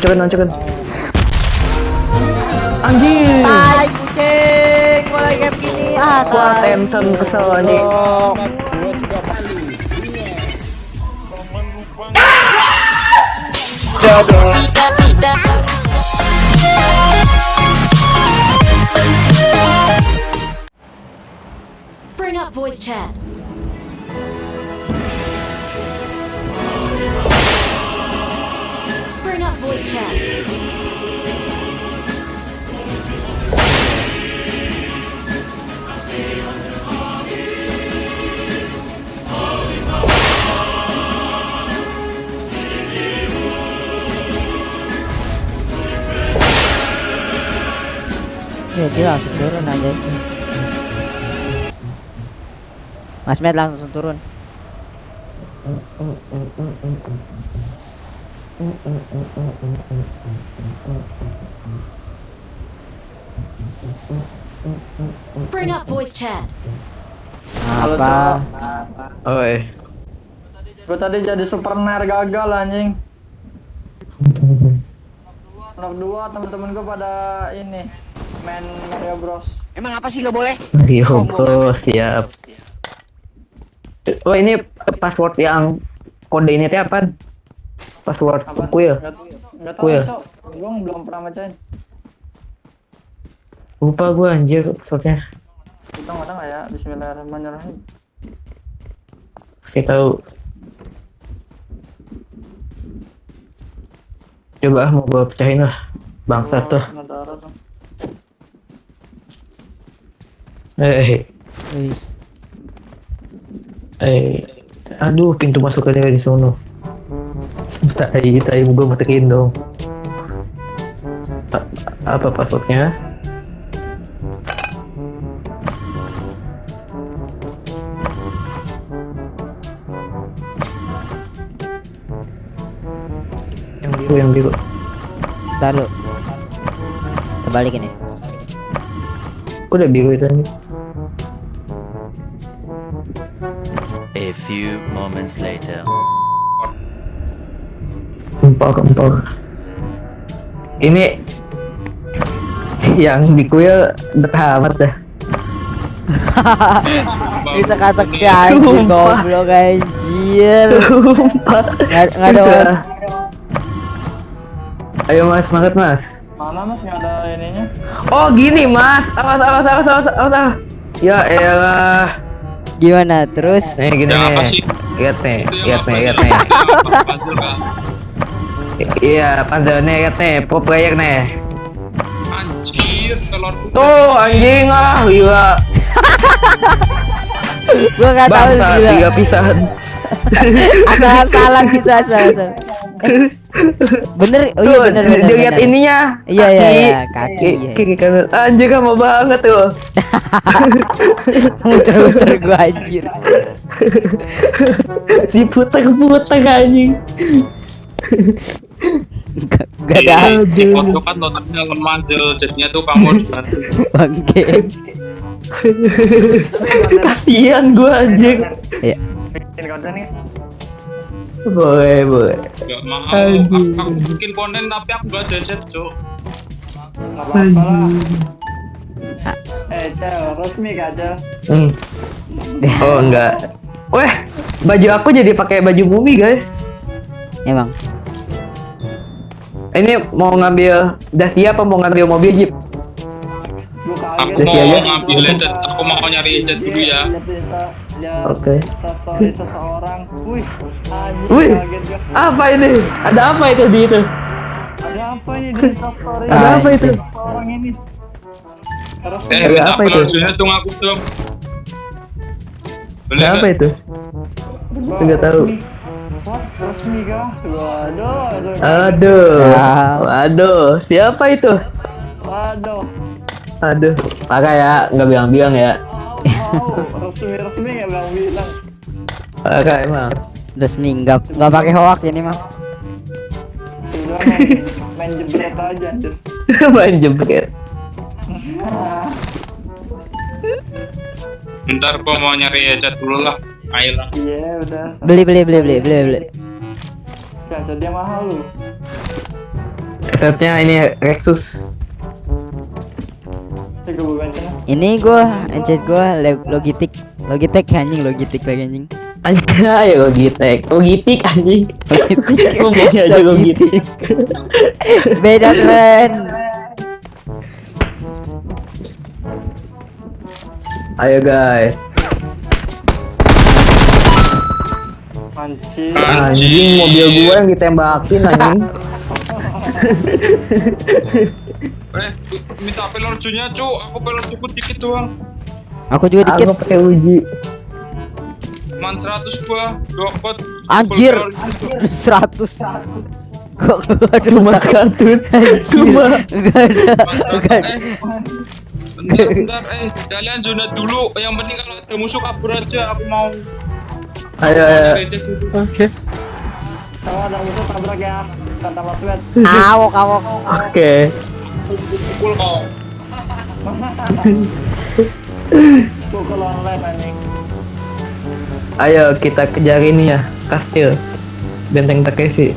Noncokin, noncokin. Anjing. Tai kucing, mulai game gini. Ah, Wah, tai. Tension kesel anjing. Bring up voice chat. Voice chat. Ya, dia langsung turun aja. Mas Med langsung turun. Bring up voice chat. Apa? Oi. Gue tadi jadi super ner gagal anjing. Anak dua temen-temen gue pada ini main Mario Bros. Emang apa sih nggak boleh? Mario Bros, siap. Oh, ini password yang kode ini teh apa? Password Apa? kuil. Gak, gak tau Kuil. so. Gue belum pernah bacain. Lupa gua anjir passwordnya. Kita nggak nggak ya. Bismillahirrahmanirrahim. Pasti tahu. Coba ah, mau gua pecahin lah. Bangsa tuh. Eh, Wih, eh. Aduh, pintu masuknya di sono. Tai, tai gua matekin dong. A- apa passwordnya? Yang biru, yang biru. Ntar lu. Terbalik ini. Kok udah biru itu nih? A few moments later. Empok, empok. Ini yang di kuil betah amat dah. Itu kata anjing Sumpah. goblok anjir. Nggak ada orang. Ayo mas, semangat mas. Mana mas nggak ada ininya? Oh gini mas, awas awas awas awas awas. awas. Ya elah. Gimana terus? Nih gini Ya, nih. sih? Lihat nih, yang lihat nih, lihat nih. Iya, lihat nih, pro player nih. Anjir, telur putih. Tuh anjing ah, gila. Gua nggak tahu Bangsa gila. tiga pisahan. Asal-asalan gitu asal-asal. Eh, bener, oh iya Tuh, bener bener. dilihat bener. ininya. Iya, iya, kaki. iya, kaki, iya. Kiri kanan. Anjir kamu banget tuh. Muter-muter gua anjir. Diputer-puter anjing. Gak gak ada Di foto kan notabene lemah Jel. jadinya tuh kamu harus bantu. bangke. Kasihan gua anjing. Iya. Bikin konten nih. Boleh, boleh. Gak mau. Aduh. Aku, aku bikin konten tapi aku gak ada set, Cuk. Nggak apa-apa lah. Eh, Cel, resmi gak Cel? Hmm. Oh, enggak. Weh, baju aku jadi pakai baju bumi, guys. Emang. Ini mau ngambil Dacia apa mau ngambil mobil Jeep? Aku mau ya? ngambil jet, aku mau nyari jet dulu ya. Oke. Story seseorang. Wih, Wih, apa ini? Ada apa itu di itu? Ada apa ini di story? Ada apa itu? Seseorang ini. Terus Eh, Ada apa itu? tuh aku. Boleh Ada apa itu? Nggak tahu. Resmi kah? Waduh, aduh. Aduh, aduh, siapa itu? Waduh. Aduh, parah ya, nggak bilang-bilang ya. Resmi-resmi nggak bilang-bilang. Parah emang. Resmi nggak nggak pakai hoak ini mah. Main, main jebret aja. Main jebret. Bentar gua mau nyari jet dulu lah. Ayolah. Iya, udah. Beli beli beli beli beli beli. Dia mahal lu. Headsetnya ini Rexus. Lah. Ini gua, encet gua Logitech. Logitech anjing, Logitech lagi anjing. Aja ya Logitech. Logitech anjing. Logitech. Ngomongnya aja Logitech. Beda keren. Ayo guys. Anjing. Anjing mobil gua yang ditembakin anjing. Eh, minta pelorjunya, cu. Aku pelorju dikit doang. Aku juga Aku dikit. pakai uji. Man 100 gua, dua pot. Anjir. Pelorju. 100. Kok gak ada Cuma kartun. Anjir. Cuma. Gak ada. Gak ada. Eh, bentar, bentar, eh, kalian zona dulu. Yang penting kalau ada musuh kabur aja. Aku mau Ayo ayo. dulu. Oke. Kalau ada musuh tabrak ya. Kata Mas Wet. Awok, awok. Oke. Pukul kau. Pukul online anjing. Ayo kita kejar ini ya, kastil. Benteng Takeshi.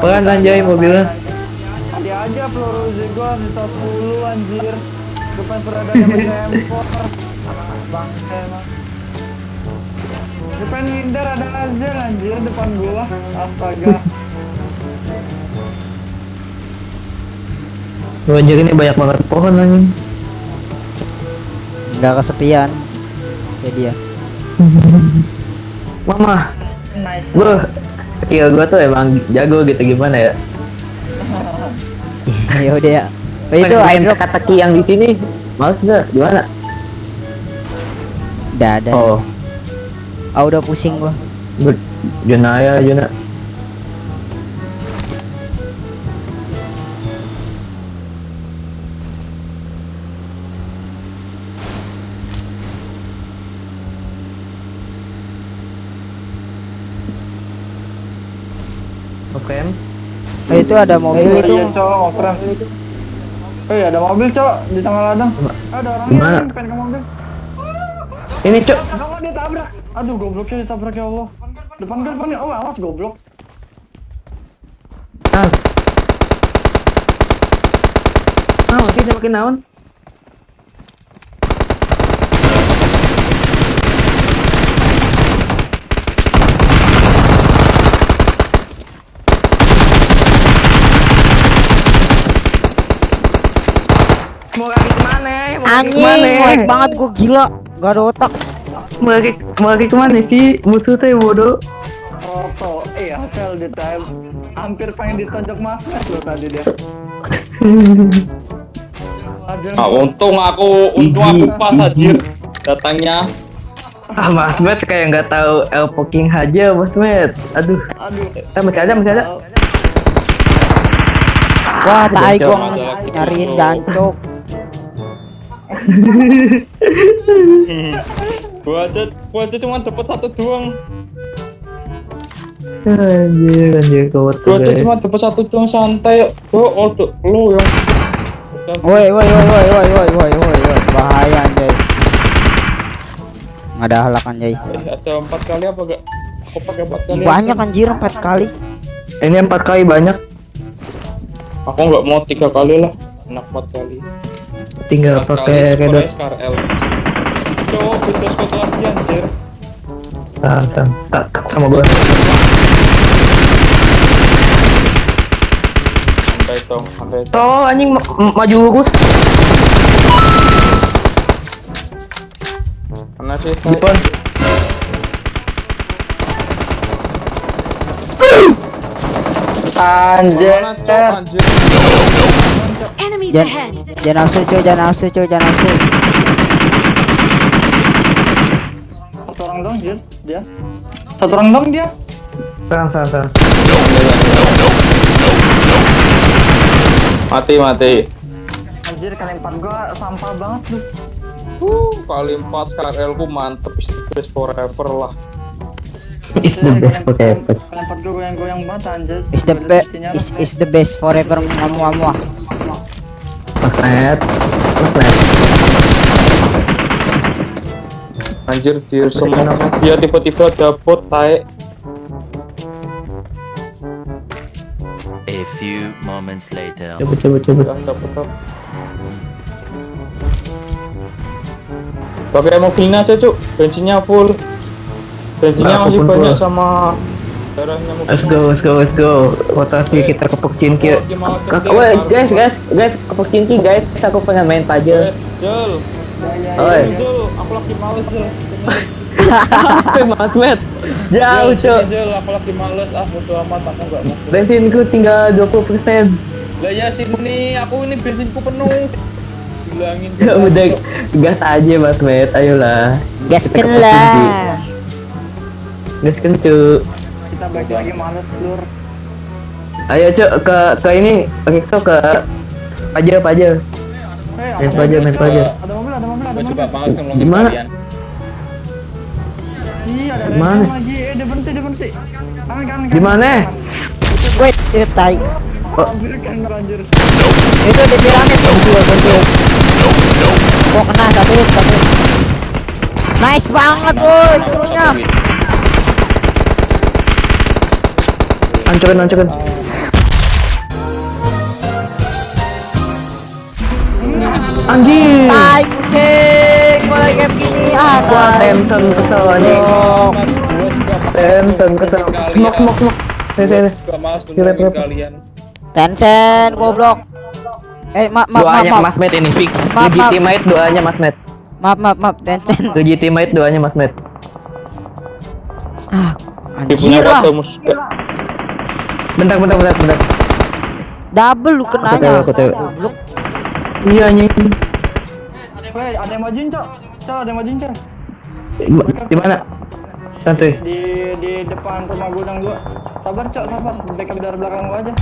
Pelan anjay mobilnya. Tadi aja peluru gua sisa 10 anjir. Depan peradanya menempor. Bangke emang. Depan ngindar ada aja anjir depan gua. Astaga. Anjir ini banyak banget pohon anjing. Gak kesepian. Ya dia. Mama, Nice. gua skill gua tuh emang jago gitu gimana ya? ya udah itu main kataki yang di sini. Males enggak? Gimana? Udah ada. Oh. Ah udah pusing gua. Jona ya, Jona. Oke. Okay. Oh, itu ada mobil iya, itu. Iya, mobil itu. Eh, ada mobil, cowok, di tengah ladang. Ada orangnya yang pengen ke mobil. Ini cok. Kenapa ditabrak? Aduh, gobloknya ditabrak ya Allah. Depan depan gue. Oh, awas goblok. Ah. Ah, sih makin naon? Mau lari ke mana? Mau lari Anjing, ke mana? lag banget gua gila. Gak ada otak. Mau lari ke mana sih? Musuh teh bodoh. Roto, eh hasil di time. Hampir pengen ditonjok masnet loh tadi dia. Ah, untung aku, untung aku pas anjir datangnya. Ah, Mas Met kayak nggak tahu El Poking aja, Mas Met. Aduh. Aduh. Eh, masih ada, masih ada. Wah, tai gua nyariin jancok. Gua aja, gua aja cuma dapat satu doang. Anjir, anjir kau tuh Gua aja cuma dapat satu doang santai. Gua oh tuh lu yang Woi, woi, woi, woi, woi, woi, woi, woi, woi. Bahaya anjay. Nggak ada halak anjay. eh ada empat kali apa gak? Aku pakai empat kali. Banyak anjir 4 kali. Ini empat kali banyak. Aku nggak mau tiga kali lah. Enak empat kali tinggal pakai redot cowok ah, sama gua. Santai anjing ma maju lurus Mana sih. Depan Anjir. Anjir. Enemies Jan, ahead. jangan nafsu cuy, jangan nafsu cuy, jangan nafsu. Satu orang dong, Jir. Dia. Satu orang dong dia. Serang, serang, serang. Mati mati. Anjir, kalian empat gua sampah banget tuh. Uh, kali empat SKRL ku mantep is best forever lah. It's the best forever. Lempar dulu goyang-goyang banget anjir. It's the best. It's, it's the best forever muah muah. Pasret. Pasret. Anjir, dia semua dia tiba-tiba dapet tae. A few moments later. Coba coba coba. Dapet dapet. Pakai mobilnya aja, Cuk. Bensinnya full. Bensinnya Nah, masih banyak full. sama. Let's go, let's go, let's go. Rotasi kita ke Pokcinki. Kakak, Woi, guys, guys, guys, ke Pokcinki, guys. Aku pengen main pajel. Jel, Oi. Aku lagi males Jel. Mas Met, jauh, Cok. Jel, aku lagi males, ah bodo amat, aku nggak mau. Bensinku tinggal 20%. Lah ya sini, aku ini bensinku penuh. Bilangin. Ya udah gas aja Mas Met, ayolah. Gaskan lah. Gas kencuk. Kita balik lagi males lur. Ayo Cok ke ke ini, Rikso ke pajel pajel. Eh, Main ada pajel, main pajel. ada mobil, ada mobil, ada mobil. coba Gimana? Iya, ada Gimana? lagi. Eh, dia berhenti, dia berhenti. Kanan. Gimana? Wait, eh tai. Kan anjir. Itu di piramid kunci kunci. Kok kena satu satu. Nice banget woi turunnya. Hancurin, hancurin. Anjir. Tai kucing, mulai kayak begini. Ah, tai. Tension kesel anjing. Tension kesel. Smoke. Sini, sini. Gak males Kira, kalian. Tencent goblok. Eh, maaf maaf maaf. Doanya Mas Met ini fix. Legitimate doanya Mas Met. maaf maaf, maaf. Tencent. Legitimate doanya Mas Met. Ah, Dia punya anjir lah. Bentar, bentar, bentar, bentar. Double lu kenanya. aku. Iya. Weh, ada yang majuin, Cok. Cok, ada yang majuin, Cok. Di mana? Santuy. Di di depan rumah gudang gua. Sabar, Cok, sabar. Backup dari belakang gua aja.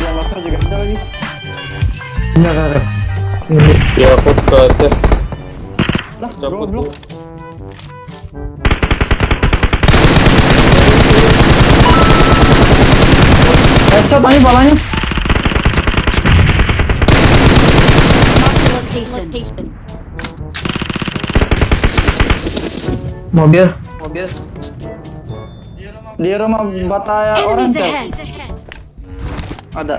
Jangan masuk juga ada lagi. Bentar. Ini. Ya aku ke atas. Lah, goblok. Eh, Cok, ini balanya. Location. Mobil. Di rumah bataya orang, Cok. ahead. Ada.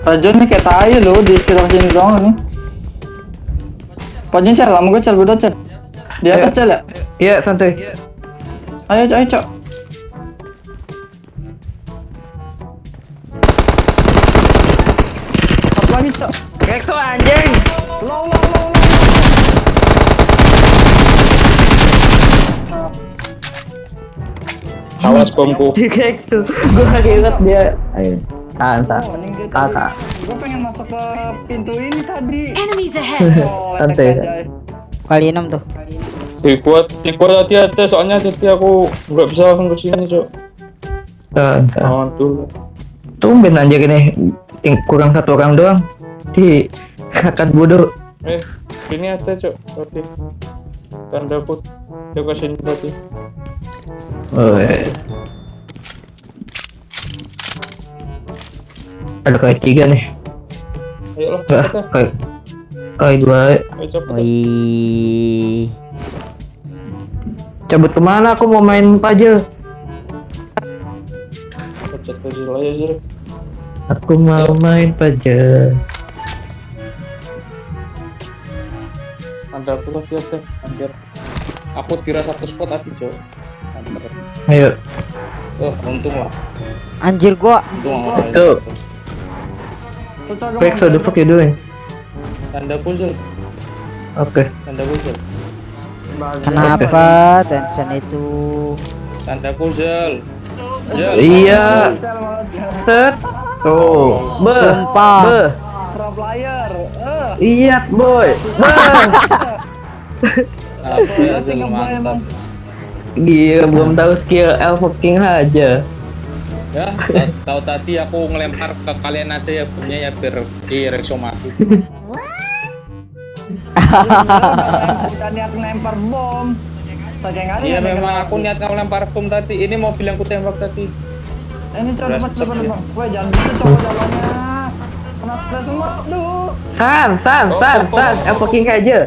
Rajon nih kayak tai lo di sekitar sini doang nih. Pajin cel, lama gue cel, gue cel. Di atas cel ya? Iya, santuy. Ayo, Cok, ayo, Cok. Rekso anjing. Low, low, low. Awas bomku. Si inget dia. Ayo. Tahan, tahan. Oh, Kakak. Gue pengen masuk ke pintu ini tadi. Enemies ahead. Oh, Santai. letek aja. Kali enam tuh. Dikuat, dikuat hati-hati soalnya jadi aku nggak bisa langsung ke sini cok. Tahan, tahan. Tumben anjir ini. Kurang satu orang doang. Si kakak bodoh. Eh, sini ada cok. Tadi tanda put. Dia ke sini tadi. Oh, iya. Ada kayak tiga nih. Ayo lah, Enggak, cepet lah. kayak kayak dua. Wih. Cabut ke mana? Aku mau main sini sih. Aku mau main pajel. Tanda aku lagi ada. Hampir. Aku kira satu spot tadi cok. Hampir. Ayo. Oh, untung lah. Anjir gua Untung lah. Rex, mau- what the fuck you doing? Tanda puzzle. Oke. Tanda puzzle. kenapa Tencent itu? Tanda puzzle. Jel. Iya. Set. Tuh. Be. Sumpah. Be. Pro player. Eh, Iya, boy. Be. Ah, puzzle mantap. Gila, belum tahu skill Elf King aja. Ya, ta- tahu tadi aku ngelempar ke kalian aja ya punya ya biar di Rexo mati. kita niat ngelempar bom. Iya yang memang ngelempar aku niat ngelempar bom tadi. Ini mobil yang ku tembak tadi. Ini coba cepat cepat bang. Weh jangan gitu coba jalannya. Kenapa semua? Duh. San, San, Oh, San, oh, San, oh, Elf King aja.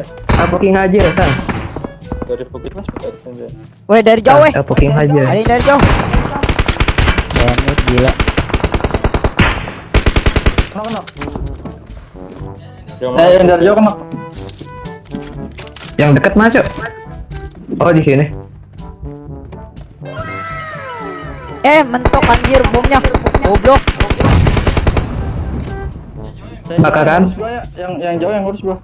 King aja, San. Dari bukit mas aja. Woi dari jauh weh. Elf King aja. Ada dari jauh. It, gila. Jauh Eh yang dari jauh knock. Yang dekat mana, Cok? Oh, di sini. Eh, mentok anjir bomnya. Goblok. Bakaran. yang ya. Yang jauh yang ngurus gua.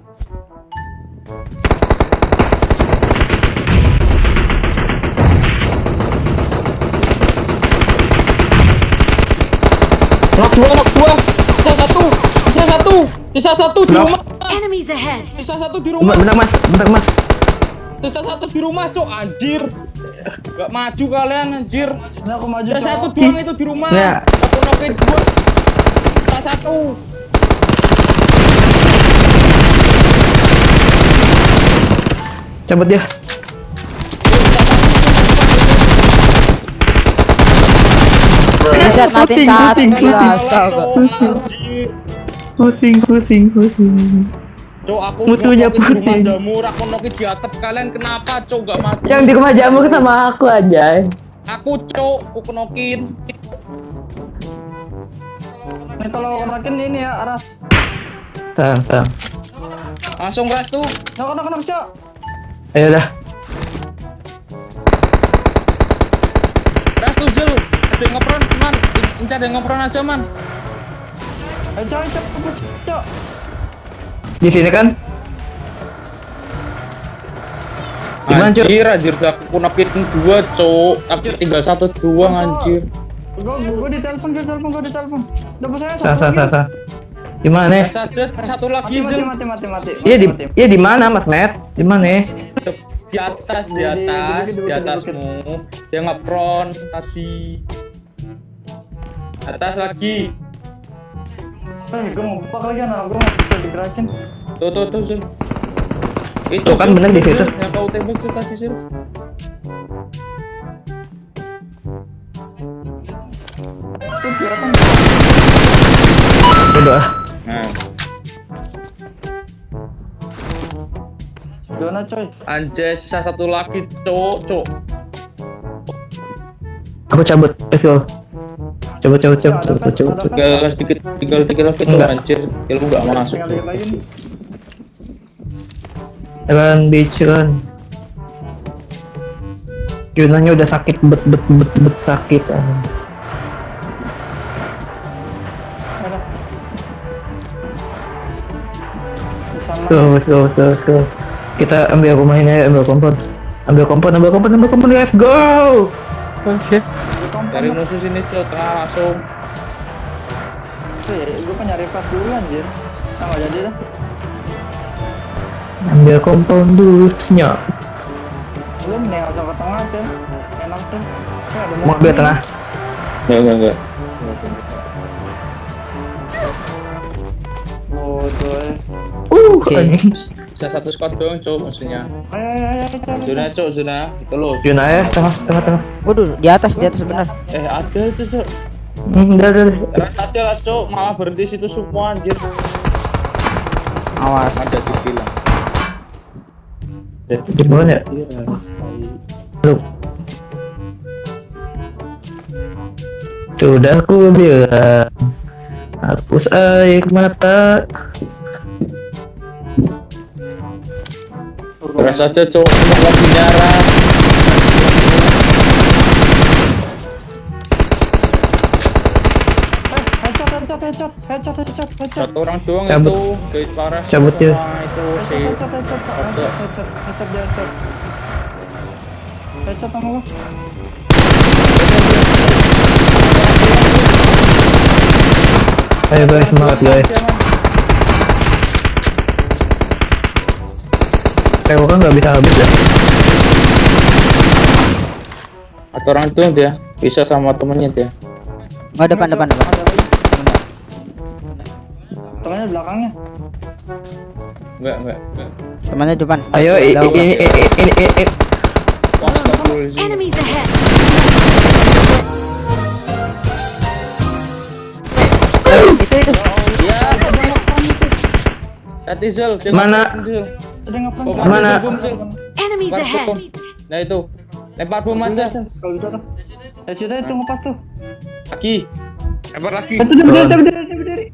Knock dua, knock dua. Sisa satu, sisa satu, sisa satu di rumah. Enemies ahead! Sisa satu di rumah. bentar, Mas. Bentar, Mas. Sisa satu di rumah, cok. Anjir. Gak maju kalian, anjir. Ini aku maju. Sisa satu doang itu di rumah. Ya. Aku nokin dua. Sisa satu. Cabut dia. Buset matiin Pusing, satu. pusing, Gila, pusing. astaga. Pusing, pusing, pusing. Cok, aku Musuhnya pusing. jamur, aku di atap kalian kenapa, cok, gak maju? Yang di rumah jamur sama aku aja. Aku, cok, aku kenokin. Nih kalau konakin ini ya Aras. Sang, sang. Langsung ras tuh. Knock knock cok. Ayo dah. Ras tuh, Jel. Ada yang ngepron, man. In- Incar yang ngepron aja, man. Cok cok cok. Di sini kan? Gimana? Anjir, anjir, aku nokin dua, cok. Tapi tinggal satu doang, anjir. Gua gua di telepon gua di telepon gua di telepon. Dapat saya Sa, satu sa, sa, lagi. sa. Gimana? ya? Saja satu lagi, mati mati mati mati. Iya di, iya di mana, Mas Net? Di mana? ya? Di atas, di atas, di- atasmu. Dia ngepron tadi. Atas lagi. Eh, gua mau buka lagi anak gua nggak bisa digerakin. Tuh, tuh, tuh. Itu Tuh, kan bener di situ. Yang kau tembak tuh tadi. Tuh kelihatan. Udah. Nah, coy? anjay, sisa satu lagi, cok, cok. Aku cabut. Let's go. Cabut, cabut, cabut, cabut, cabut, cabut. Tinggal sedikit, tinggal dikit lagi tuh, Enggak. anjir. Ilmu gak masuk. Tinggal dikit lagi nih. Run, bitch, run. Yunanya udah sakit, bet, bet, bet, bet, sakit. ah. Ada. Di sana. Let's go, let's go, let's go, let's go. Kita ambil rumah ini aja, ambil kompon. Ambil kompon, ambil kompon, ambil kompon, let's go! Oke. Dari musuh sini, cok, ah, langsung. Ya, gua kan nyari pas dulu anjir. Nah, nggak jadi dah. Ambil kompon dulu, senyap. Lu mending langsung ke tengah tuh. Enak tuh. Mau ambil tengah. Enggak, enggak, enggak. Bodoh ya. Uh, Oke. Bisa satu squad doang, cok, maksudnya. Zona, cok, zona. Itu loh. Yuna ya, tengah, tengah, tengah. Waduh, di atas, di atas benar. Eh, ada itu, cok. Hmm, udah, udah, udah. Ras aja lah, cok. Malah berhenti situ semua, anjir. Awas. Ada dibilang. Di bawah ya? Lu. Sudah aku bilang Hapus air mata Ras aja, cok. Cuma lagi nyara. Eh, headshot headshot headshot headshot headshot headshot. Satu orang doang Cabut. itu. Guys, parah. Cabut, ya. Wah, itu si. Headshot headshot headshot headshot headshot dia headshot. Headshot sama gua. Ayo guys, semangat guys Kayak kan nggak bisa habis ya Atau orang itu dia. Bisa sama temennya dia. Oh, depan, depan, depan. Temennya belakangnya. Enggak, enggak. Temannya depan. Ayo, ini, ini, ini. Enemies ahead! Itu, itu. Iya. Dia Mana? Ada? Oh, Mana? Enemies ahead! Nah itu, lempar bom aja. Kalau bisa tuh. Ya sudah itu ngepas tuh. Lagi, Lempar lagi. Itu dia berdiri, berdiri, berdiri.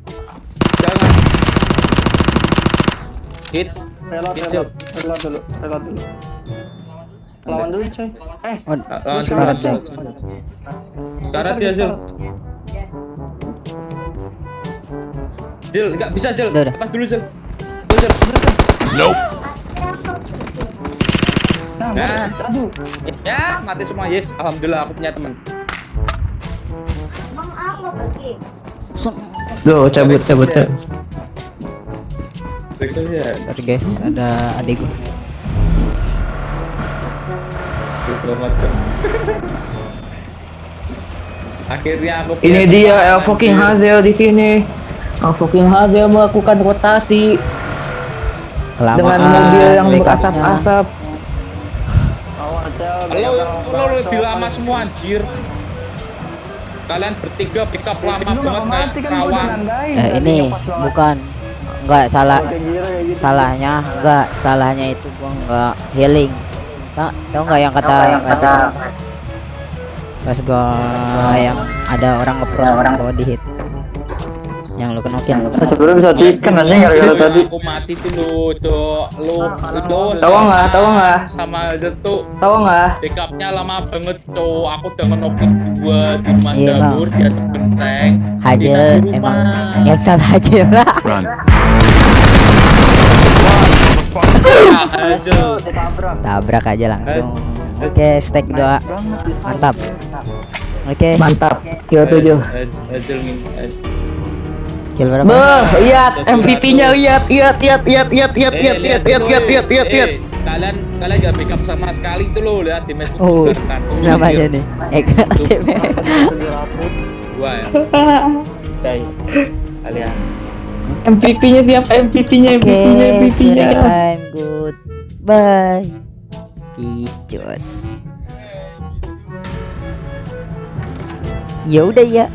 Jangan. Hit. Reload, reload, reload dulu, reload dulu. Lawan dulu coy. Eh, Oh, Lawan sekarat ya. Karat ya, Zil. Zil, enggak bisa, udah. Lepas dulu, Zil. Tuh, Zil. Nah, Nah. aduh. Ya, mati semua. Yes, alhamdulillah aku punya teman. Go, cabut, cabut, cabut. ya. Sorry guys, ada adik gua. Diselamatkan. Akhirnya aku Ini dia El fucking. Hazel di sini. El fucking Hazel melakukan rotasi Kelamaan dengan mobil yang berasap-asap. Lo, lo lebih lama semua anjir. Kalian bertiga pick up lama banget kayak kan kawan. Eh tadi ini bukan. Enggak salah salahnya enggak salahnya itu gua enggak healing. Tau tau nggak yang kata pas pas gua yang ada orang ngepro orang body hit yang lu kenokin Sebenarnya bisa chicken anjing gara-gara Yang tadi. Aku mati tuh lu, tuh lu, itu Tahu nggak? Tahu nggak? Sama aja tuh Tahu nggak? backupnya lama banget tuh. Aku udah ngenokin dua di rumah Iya, dia sebenteng. satu emang rumah. yang salah Hajel lah tabrak aja langsung oke stack dua mantap oke Mantap. Kilo tujuh. Kill berapa Beuh, lihat MVP-nya lihat, lihat, lihat, lihat, lihat, lihat, Eh, lihat, lihat, lihat, lihat, lihat, lihat, Eh, lihat. Kalian kalian gak backup sama sekali tuh lo lihat di match oh kartu namanya nih Eka Gua ya. Cai. Kalian. MVP-nya siapa? MVP-nya, MVP-nya, MVP-nya. next time. Good. Bye. Peace, Jos. Ya udah ya.